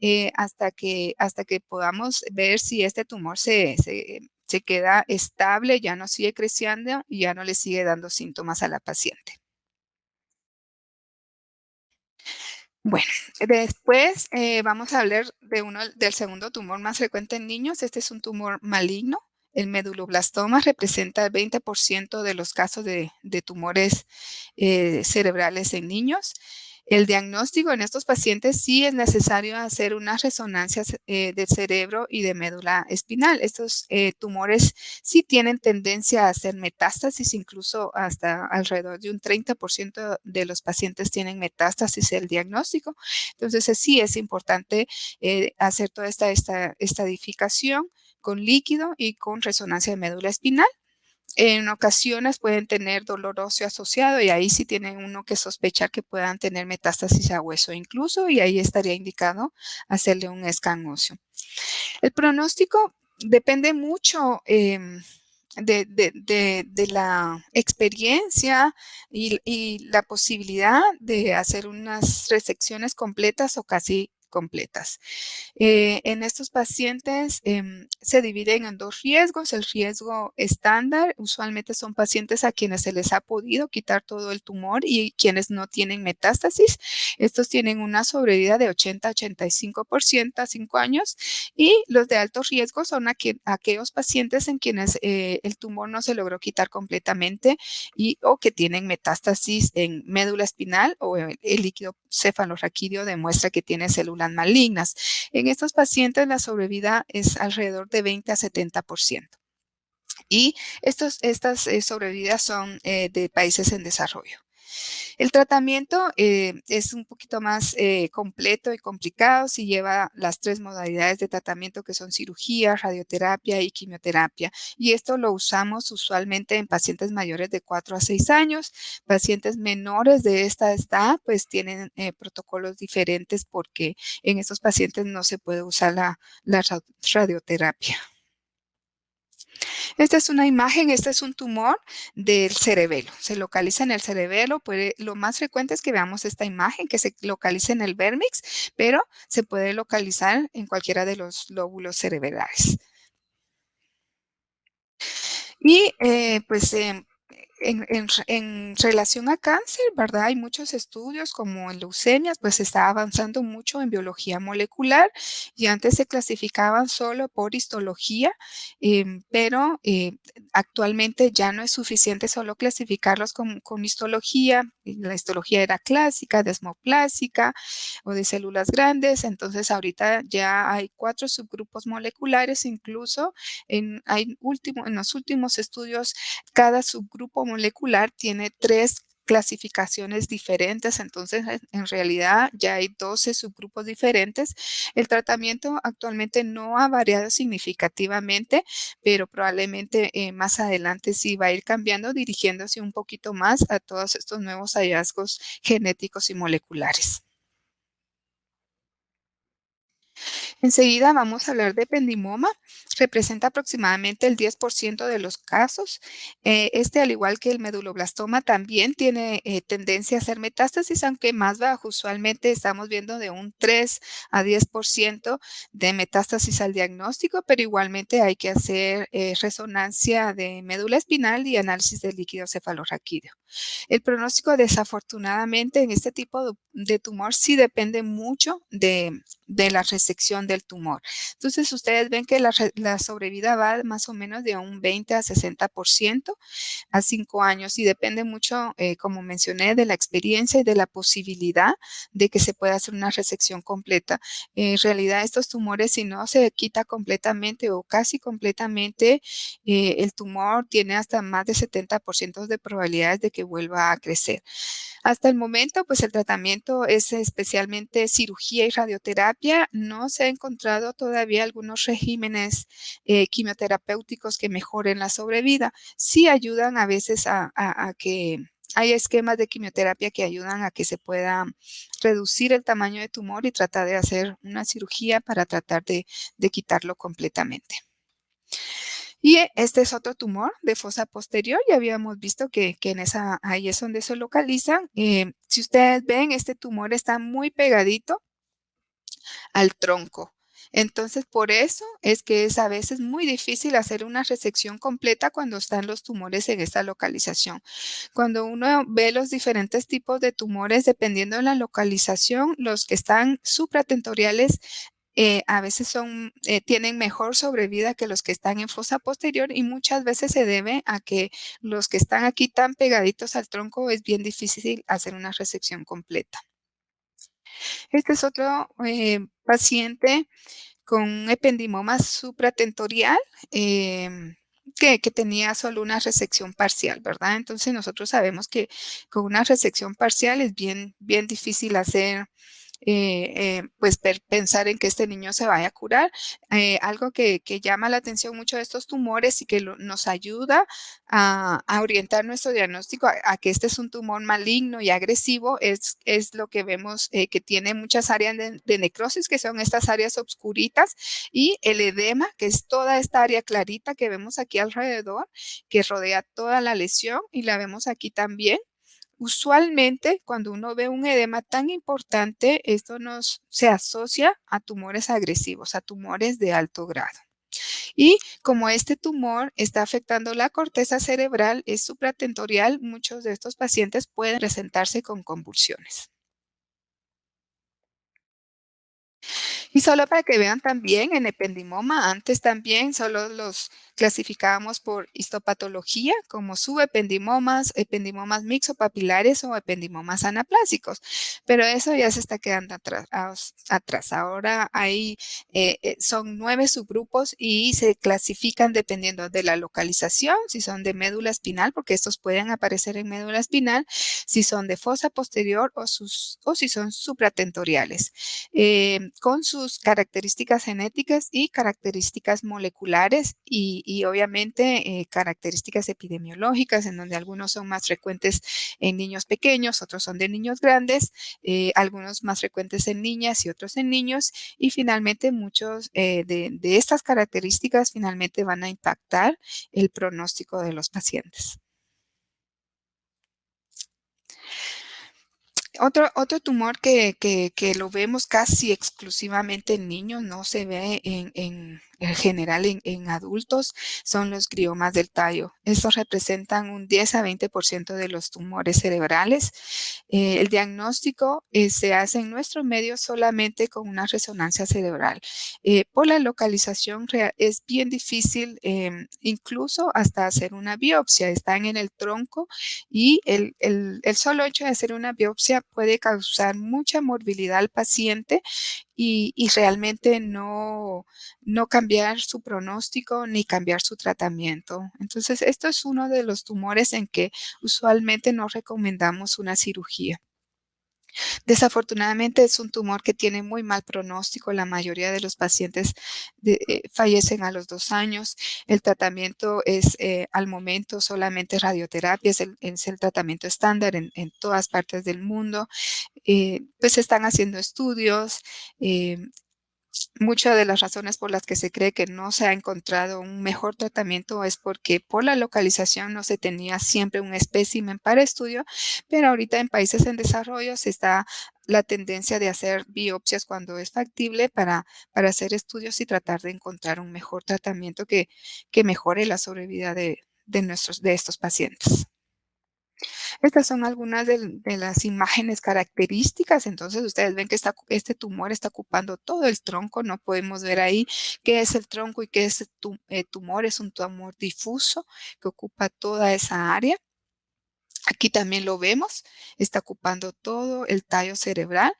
eh, hasta, que, hasta que podamos ver si este tumor se, se queda estable, ya no sigue creciendo y ya no le sigue dando síntomas a la paciente. Bueno, después eh, vamos a hablar de uno, del segundo tumor más frecuente en niños. Este es un tumor maligno. El meduloblastoma representa el 20% de los casos de, tumores eh, cerebrales en niños. El diagnóstico en estos pacientes sí es necesario hacer unas resonancias eh, del cerebro y de médula espinal. Estos eh, tumores sí tienen tendencia a hacer metástasis, incluso hasta alrededor de un 30% de los pacientes tienen metástasis el diagnóstico. Entonces sí es importante eh, hacer toda esta, esta estadificación con líquido y con resonancia de médula espinal. En ocasiones pueden tener dolor óseo asociado y ahí sí tienen uno que sospechar que puedan tener metástasis a hueso incluso y ahí estaría indicado hacerle un scan óseo. El pronóstico depende mucho em, de, la experiencia y, y, la posibilidad de hacer unas resecciones completas o casi completas. Eh, en estos pacientes em, se dividen en dos riesgos. El riesgo estándar usualmente son pacientes a quienes se les ha podido quitar todo el tumor y quienes no tienen metástasis. Estos tienen una sobrevida de 80-85% a 5 años y los de alto riesgo son aquellos pacientes en quienes eh, el tumor no se logró quitar completamente y o que tienen metástasis en médula espinal o el, el líquido cefalorraquídeo demuestra que tiene células malignas. En estos pacientes la sobrevida es alrededor de 20 a 70%. Y estos, estas eh, sobrevidas son eh, de países en desarrollo. El tratamiento eh, es un poquito más eh, completo y complicado si lleva las tres modalidades de tratamiento que son cirugía, radioterapia y quimioterapia. Y esto lo usamos usualmente en pacientes mayores de 4 a 6 años. Pacientes menores de esta edad pues tienen eh, protocolos diferentes porque en estos pacientes no se puede usar la radioterapia. Esta es una imagen, este es un tumor del cerebelo. Se localiza en el cerebelo. Puede, lo más frecuente es que veamos esta imagen que se localiza en el vérmix, pero se puede localizar en cualquiera de los lóbulos cerebrales. Y eh, pues em, en, relación a cáncer, ¿verdad? Hay muchos estudios como en leucemias, pues se está avanzando mucho en biología molecular y antes se clasificaban solo por histología, em, pero eh, actualmente ya no es suficiente solo clasificarlos con, con, histología. La histología era clásica, desmoplásica o de células grandes, entonces ahorita ya hay cuatro subgrupos moleculares, incluso en, hay último, en los últimos estudios cada subgrupo molecular tiene tres clasificaciones diferentes, entonces en realidad ya hay 12 subgrupos diferentes. El tratamiento actualmente no ha variado significativamente, pero probablemente eh, más adelante sí va a ir cambiando, dirigiéndose un poquito más a todos estos nuevos hallazgos genéticos y moleculares. Enseguida vamos a hablar de ependimoma. Representa aproximadamente el 10% de los casos. Eh, este, al igual que el meduloblastoma, también tiene eh, tendencia a hacer metástasis, aunque más bajo. Usualmente estamos viendo de un 3 a 10% de metástasis al diagnóstico, pero igualmente hay que hacer eh, resonancia de médula espinal y análisis del líquido cefalorraquídeo. El pronóstico, desafortunadamente, en este tipo de tumor sí depende mucho de, de la resección del tumor. Entonces, ustedes ven que la, sobrevida va más o menos de un 20 a 60% a 5 años y depende mucho, eh, como mencioné, de la experiencia y de la posibilidad de que se pueda hacer una resección completa. En realidad, estos tumores, si no se quita completamente o casi completamente, eh, el tumor tiene hasta más de 70% de probabilidades de que vuelva a crecer. Hasta el momento, pues el tratamiento es especialmente cirugía y radioterapia. No se ha encontrado todavía algunos regímenes eh, quimioterapéuticos que mejoren la sobrevida. Sí ayudan a veces a, que hay esquemas de quimioterapia que ayudan a que se pueda reducir el tamaño de tumor y tratar de hacer una cirugía para tratar de quitarlo completamente. Y este es otro tumor de fosa posterior. Ya habíamos visto que, en esa, ahí es donde se localizan. Eh, si ustedes ven, este tumor está muy pegadito al tronco. Entonces, por eso es que es a veces muy difícil hacer una resección completa cuando están los tumores en esta localización. Cuando uno ve los diferentes tipos de tumores, dependiendo de la localización, los que están supratentoriales eh, a veces son, eh, tienen mejor sobrevida que los que están en fosa posterior y muchas veces se debe a que los que están aquí tan pegaditos al tronco es bien difícil hacer una resección completa. Este es otro eh, paciente con ependimoma supratentorial em, que, que, tenía solo una resección parcial, ¿verdad? Entonces nosotros sabemos que con una resección parcial es bien, bien difícil hacer eh, eh, pues pensar en que este niño se vaya a curar. Eh, algo que, llama la atención mucho de estos tumores y que nos ayuda a, orientar nuestro diagnóstico a, que este es un tumor maligno y agresivo es, es lo que vemos que tiene muchas áreas de, de, necrosis, que son estas áreas obscuritas, y el edema, que es toda esta área clarita que vemos aquí alrededor, que rodea toda la lesión y la vemos aquí también. Usualmente, cuando uno ve un edema tan importante, esto nos, se asocia a tumores agresivos, a tumores de alto grado. Y como este tumor está afectando la corteza cerebral, es supratentorial, muchos de estos pacientes pueden presentarse con convulsiones. Y solo para que vean también en ependimoma, antes también solo los clasificábamos por histopatología como subependimomas, ependimomas mixopapilares o ependimomas anaplásicos, pero eso ya se está quedando atrás. Ahora hay, eh, eh, son nueve subgrupos y se clasifican dependiendo de la localización, si son de médula espinal, porque estos pueden aparecer en médula espinal, si son de fosa posterior o si son supratentoriales, eh, con sus características genéticas y características moleculares y, y obviamente eh, características epidemiológicas en donde algunos son más frecuentes en niños pequeños, otros son de niños grandes, eh, algunos más frecuentes en niñas y otros en niños y finalmente muchos eh, de, estas características finalmente van a impactar el pronóstico de los pacientes. Otro, otro tumor que, que, lo vemos casi exclusivamente en niños, no se ve en, en general en, adultos son los gliomas del tallo. Estos representan un 10 a 20% de los tumores cerebrales. Eh, el diagnóstico eh, se hace en nuestro medio solamente con una resonancia cerebral. Eh, por la localización es bien difícil em, incluso hasta hacer una biopsia. Están en el tronco y el, el, el solo hecho de hacer una biopsia puede causar mucha morbilidad al paciente y, realmente no, no cambiar su pronóstico ni cambiar su tratamiento. Entonces, esto es uno de los tumores en que usualmente no recomendamos una cirugía. Desafortunadamente es un tumor que tiene muy mal pronóstico. La mayoría de los pacientes eh, fallecen a los dos años. El tratamiento es eh, al momento solamente radioterapia, es el, tratamiento estándar en, todas partes del mundo. Eh, pues están haciendo estudios, Muchas de las razones por las que se cree que no se ha encontrado un mejor tratamiento es porque por la localización no se tenía siempre un espécimen para estudio, pero ahorita en países en desarrollo se está la tendencia de hacer biopsias cuando es factible para, para hacer estudios y tratar de encontrar un mejor tratamiento que, que mejore la sobrevida de, de, nuestros, de estos pacientes. Estas son algunas de, las imágenes características. Entonces, ustedes ven que este tumor está ocupando todo el tronco. No podemos ver ahí qué es el tronco y qué es el eh, tumor. Es un tumor difuso que ocupa toda esa área. Aquí también lo vemos, está ocupando todo el tallo cerebral.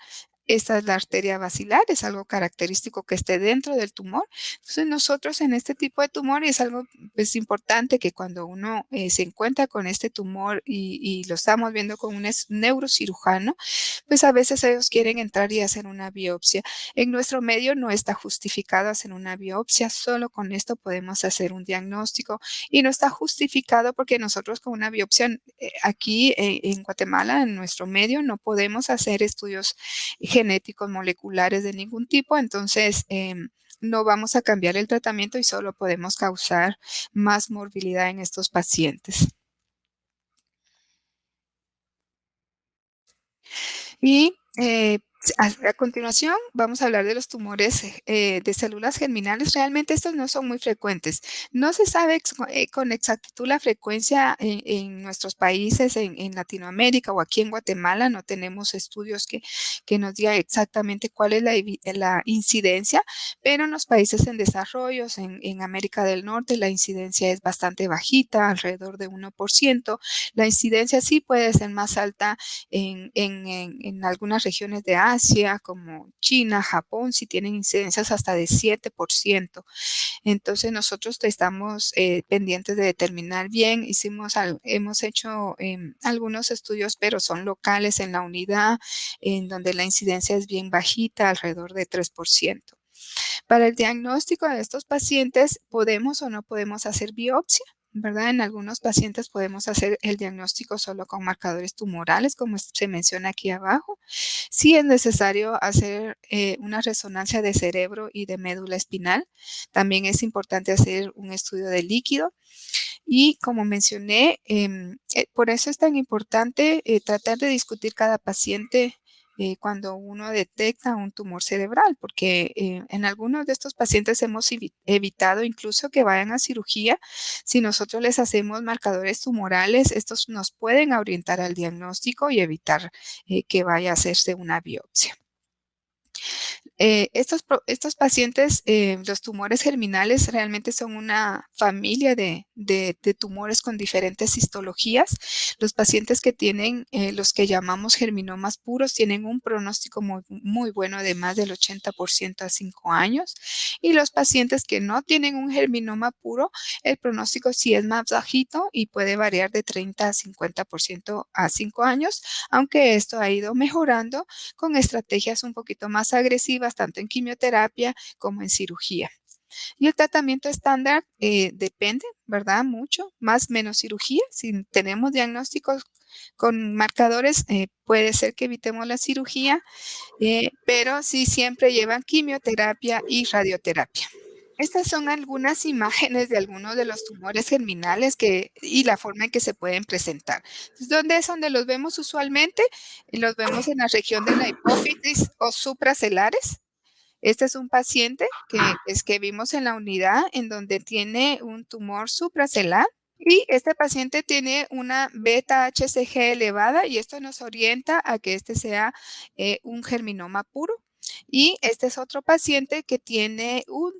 Esta es la arteria basilar, es algo característico que esté dentro del tumor. Entonces nosotros en este tipo de tumor, y es algo pues, importante que cuando uno eh, se encuentra con este tumor y, lo estamos viendo con un neurocirujano, pues a veces ellos quieren entrar y hacer una biopsia. En nuestro medio no está justificado hacer una biopsia, solo con esto podemos hacer un diagnóstico y no está justificado porque nosotros con una biopsia eh, aquí eh, en Guatemala, en nuestro medio, no podemos hacer estudios genéticos moleculares de ningún tipo, entonces em, no vamos a cambiar el tratamiento y solo podemos causar más morbilidad en estos pacientes. Y eh, A, continuación, vamos a hablar de los tumores eh, de células germinales. Realmente estos no son muy frecuentes. No se sabe eh, con exactitud la frecuencia en, nuestros países, en, Latinoamérica o aquí en Guatemala. No tenemos estudios que, nos digan exactamente cuál es la, incidencia, pero en los países en desarrollo, en, en América del Norte, la incidencia es bastante bajita, alrededor de 1%. La incidencia sí puede ser más alta en, en algunas regiones de Asia Asia, como China, Japón, si tienen incidencias hasta de 7%. Entonces nosotros estamos eh, pendientes de determinar bien. Hicimos, hemos hecho em, algunos estudios, pero son locales en la unidad, en donde la incidencia es bien bajita, alrededor de 3%. Para el diagnóstico de estos pacientes, ¿podemos o no podemos hacer biopsia? En algunos pacientes podemos hacer el diagnóstico solo con marcadores tumorales, como se menciona aquí abajo. Si es necesario hacer eh, una resonancia de cerebro y de médula espinal. También es importante hacer un estudio de líquido. Y como mencioné, em, eh, por eso es tan importante eh, tratar de discutir cada paciente eh, cuando uno detecta un tumor cerebral, porque eh, en algunos de estos pacientes hemos evitado incluso que vayan a cirugía. Si nosotros les hacemos marcadores tumorales, estos nos pueden orientar al diagnóstico y evitar eh, que vaya a hacerse una biopsia. Eh, estos, estos pacientes, eh, los tumores germinales realmente son una familia de, de, tumores con diferentes histologías. Los pacientes que tienen eh, los que llamamos germinomas puros tienen un pronóstico muy, muy bueno de más del 80% a 5 años. Y los pacientes que no tienen un germinoma puro, el pronóstico sí es más bajito y puede variar de 30 a 50% a 5 años, aunque esto ha ido mejorando con estrategias un poquito más agresivas, tanto en quimioterapia como en cirugía. Y el tratamiento estándar eh, depende, ¿verdad? Mucho, más menos cirugía. Si tenemos diagnósticos con marcadores, eh, puede ser que evitemos la cirugía, eh, pero sí siempre llevan quimioterapia y radioterapia. Estas son algunas imágenes de algunos de los tumores germinales que, y la forma en que se pueden presentar. ¿Dónde es donde los vemos usualmente? Los vemos en la región de la hipófisis o supracelares. Este es un paciente que, es que vimos en la unidad en donde tiene un tumor supracelar y este paciente tiene una beta HCG elevada y esto nos orienta a que este sea eh, un germinoma puro. Y este es otro paciente que tiene un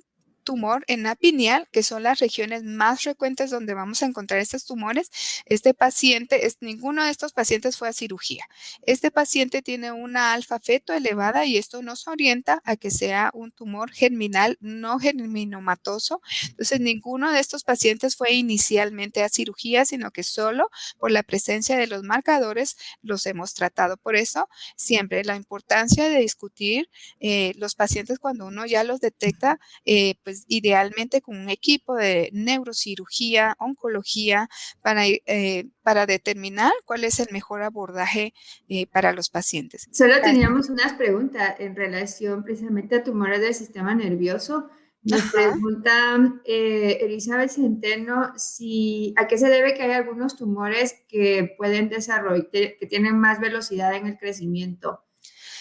tumor en la pineal, que son las regiones más frecuentes donde vamos a encontrar estos tumores. Este paciente, es, ninguno de estos pacientes fue a cirugía. Este paciente tiene una alfa feto elevada y esto nos orienta a que sea un tumor germinal no germinomatoso. Entonces, ninguno de estos pacientes fue inicialmente a cirugía, sino que solo por la presencia de los marcadores los hemos tratado. Por eso, siempre la importancia de discutir eh, los pacientes cuando uno ya los detecta, eh, pues pues, idealmente con un equipo de neurocirugía, oncología, para, eh, para determinar cuál es el mejor abordaje eh, para los pacientes. Solo teníamos unas preguntas en relación precisamente a tumores del sistema nervioso. Nos pregunta eh, Elizabeth Centeno si, a qué se debe que hay algunos tumores que pueden desarrollar, que tienen más velocidad en el crecimiento.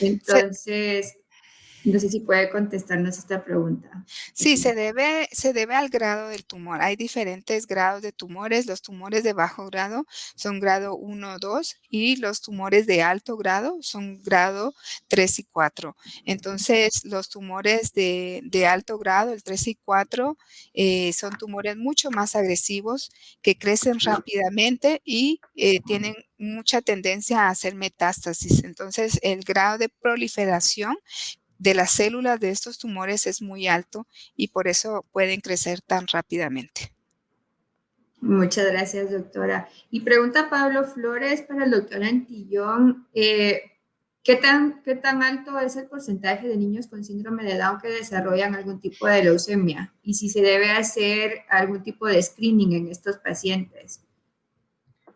Entonces, no sé si puede contestarnos esta pregunta. Sí, se debe, se debe al grado del tumor. Hay diferentes grados de tumores. Los tumores de bajo grado son grado 1 o 2 y los tumores de alto grado son grado 3 y 4. Entonces, los tumores de, alto grado, el 3 y 4, eh, son tumores mucho más agresivos que crecen rápidamente y eh, tienen mucha tendencia a hacer metástasis. Entonces, el grado de proliferación de las células de estos tumores es muy alto y por eso pueden crecer tan rápidamente. Muchas gracias, doctora. Y pregunta Pablo Flores para el doctor Antillón, eh, ¿qué, tan, ¿qué tan alto es el porcentaje de niños con síndrome de Down que desarrollan algún tipo de leucemia? Y si se debe hacer algún tipo de screening en estos pacientes.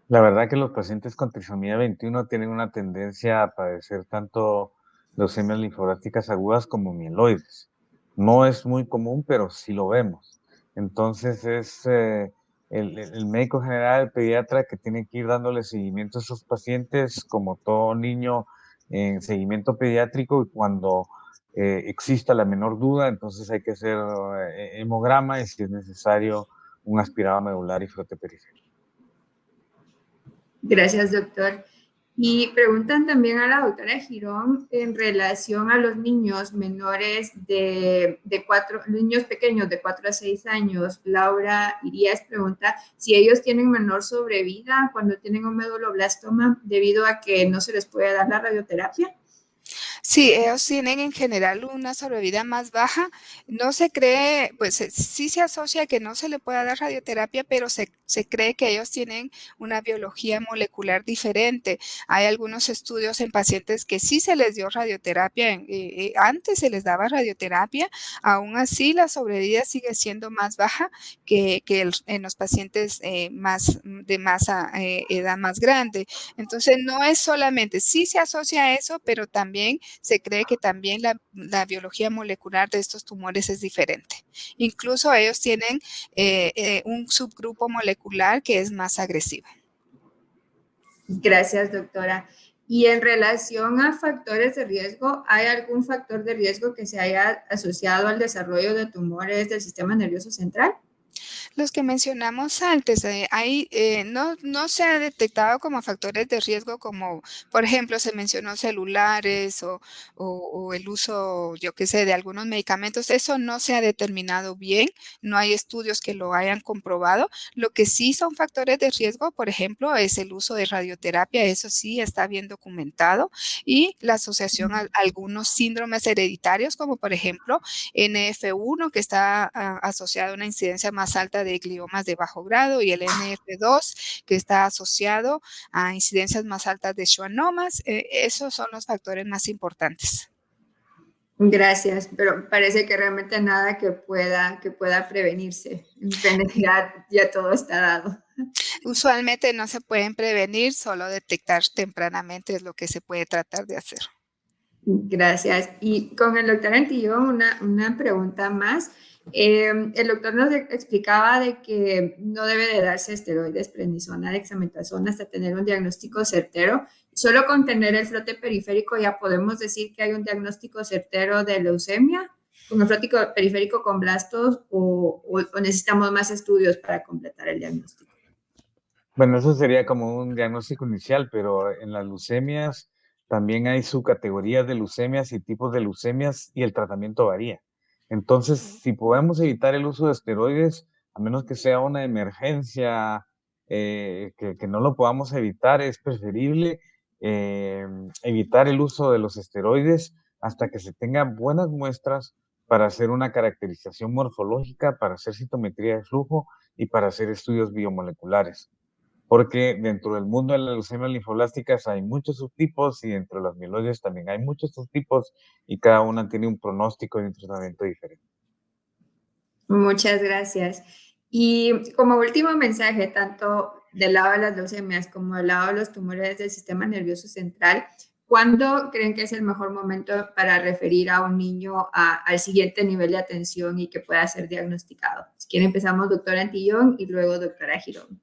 La verdad que los pacientes con trisomía 21 tienen una tendencia a padecer tanto leucemias linfoblásticas agudas como mieloides. No es muy común, pero sí lo vemos. Entonces es eh, el, médico general, el pediatra, que tiene que ir dándole seguimiento a esos pacientes, como todo niño en seguimiento pediátrico y cuando eh, exista la menor duda, entonces hay que hacer eh, hemograma y si es necesario un aspirado medular y frote periférico. Gracias, doctor. Y preguntan también a la doctora Girón en relación a los niños menores de, de cuatro, niños pequeños de 4 a 6 años. Laura Irías pregunta si ellos tienen menor sobrevida cuando tienen un meduloblastoma debido a que no se les puede dar la radioterapia. Sí, ellos tienen en general una sobrevida más baja. No se cree, pues sí se asocia que no se le pueda dar radioterapia, pero se, cree que ellos tienen una biología molecular diferente. Hay algunos estudios en pacientes que sí se les dio radioterapia, eh, eh, antes se les daba radioterapia, aún así la sobrevida sigue siendo más baja que, en los pacientes eh, más de masa, edad más grande. Entonces no es solamente, sí se asocia a eso, pero también se cree que también la, biología molecular de estos tumores es diferente. Incluso ellos tienen eh, eh, un subgrupo molecular que es más agresivo. Gracias, doctora. Y en relación a factores de riesgo, ¿hay algún factor de riesgo que se haya asociado al desarrollo de tumores del sistema nervioso central? Los que mencionamos antes, eh, eh, no, no se ha detectado como factores de riesgo como, por ejemplo, se mencionó celulares o, o, el uso, yo qué sé, de algunos medicamentos. Eso no se ha determinado bien, no hay estudios que lo hayan comprobado. Lo que sí son factores de riesgo, por ejemplo, es el uso de radioterapia, eso sí está bien documentado, y la asociación a, algunos síndromes hereditarios, como por ejemplo NF1, que está ah, asociado a una incidencia más alta de gliomas de bajo grado y el NF2 que está asociado a incidencias más altas de schwannomas. Eh, esos son los factores más importantes. Gracias, pero parece que realmente nada que pueda, que pueda prevenirse. En realidad ya todo está dado. Usualmente no se pueden prevenir, solo detectar tempranamente es lo que se puede tratar de hacer. Gracias. Y con el doctor Antillón, una, una pregunta más. Eh, el doctor nos explicaba de que no debe de darse esteroides, prednisona, dexametasona hasta tener un diagnóstico certero. Solo con tener el frote periférico ya podemos decir que hay un diagnóstico certero de leucemia con el frote periférico con blastos o, o necesitamos más estudios para completar el diagnóstico. Bueno, eso sería como un diagnóstico inicial, pero en las leucemias también hay subcategorías de leucemias y tipos de leucemias y el tratamiento varía. Entonces, si podemos evitar el uso de esteroides, a menos que sea una emergencia, eh, que, no lo podamos evitar, es preferible eh, evitar el uso de los esteroides hasta que se tengan buenas muestras para hacer una caracterización morfológica, para hacer citometría de flujo y para hacer estudios biomoleculares porque dentro del mundo de las leucemias linfoblásticas hay muchos subtipos y dentro de las mieloides también hay muchos subtipos y cada una tiene un pronóstico y un tratamiento diferente. Muchas gracias. Y como último mensaje, tanto del lado de las leucemias como del lado de los tumores del sistema nervioso central, ¿cuándo creen que es el mejor momento para referir a un niño al siguiente nivel de atención y que pueda ser diagnosticado? Si quieren empezamos doctora Antillón y luego doctora Girón.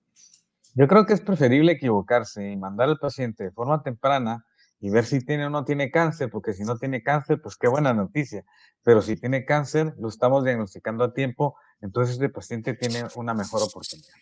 Yo creo que es preferible equivocarse y mandar al paciente de forma temprana y ver si tiene o no tiene cáncer, porque si no tiene cáncer, pues qué buena noticia. Pero si tiene cáncer, lo estamos diagnosticando a tiempo, entonces el paciente tiene una mejor oportunidad.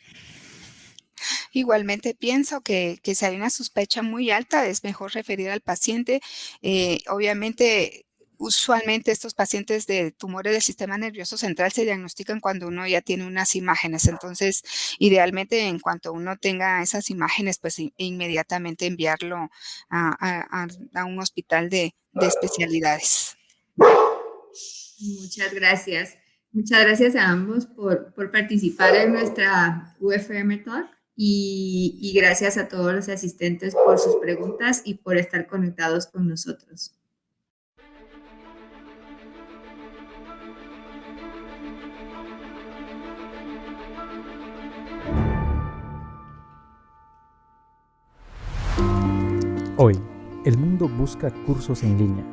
Igualmente pienso que, si hay una sospecha muy alta, es mejor referir al paciente. Eh, obviamente, usualmente estos pacientes de tumores del sistema nervioso central se diagnostican cuando uno ya tiene unas imágenes. Entonces, idealmente, en cuanto uno tenga esas imágenes, pues inmediatamente enviarlo a, un hospital de, especialidades. Muchas gracias. Muchas gracias a ambos por, participar en nuestra UFM Talk y, y gracias a todos los asistentes por sus preguntas y por estar conectados con nosotros. Hoy, el mundo busca cursos en línea.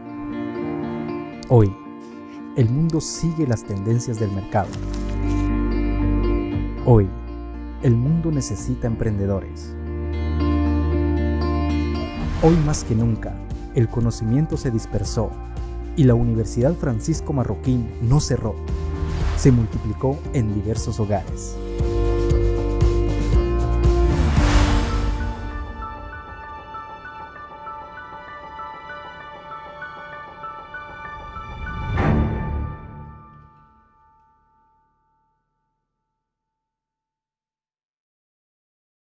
Hoy, el mundo sigue las tendencias del mercado. Hoy, el mundo necesita emprendedores. Hoy más que nunca, el conocimiento se dispersó y la Universidad Francisco Marroquín no cerró, se multiplicó en diversos hogares.